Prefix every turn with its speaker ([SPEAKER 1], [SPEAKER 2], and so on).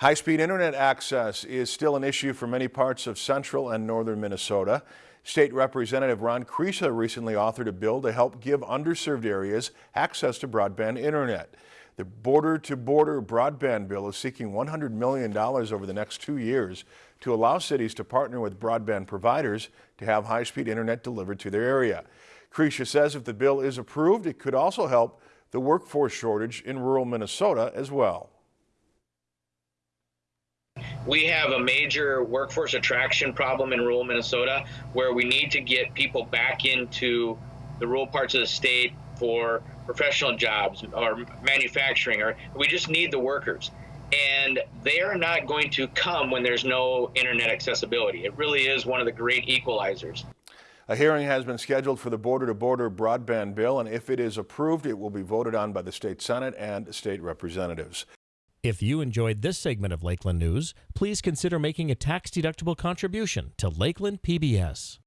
[SPEAKER 1] High-speed internet access is still an issue for many parts of central and northern Minnesota. State Representative Ron Kresha recently authored a bill to help give underserved areas access to broadband internet. The border-to-border -border broadband bill is seeking $100 million over the next two years to allow cities to partner with broadband providers to have high-speed internet delivered to their area. Kresha says if the bill is approved, it could also help the workforce shortage in rural Minnesota as well
[SPEAKER 2] we have a major workforce attraction problem in rural Minnesota where we need to get people back into the rural parts of the state for professional jobs or manufacturing, or we just need the workers. And they are not going to come when there's no internet accessibility. It really is one of the great equalizers.
[SPEAKER 1] A hearing has been scheduled for the border-to-border -border broadband bill, and if it is approved, it will be voted on by the state Senate and state representatives.
[SPEAKER 3] If you enjoyed this segment of Lakeland News, please consider making a tax-deductible contribution to Lakeland PBS.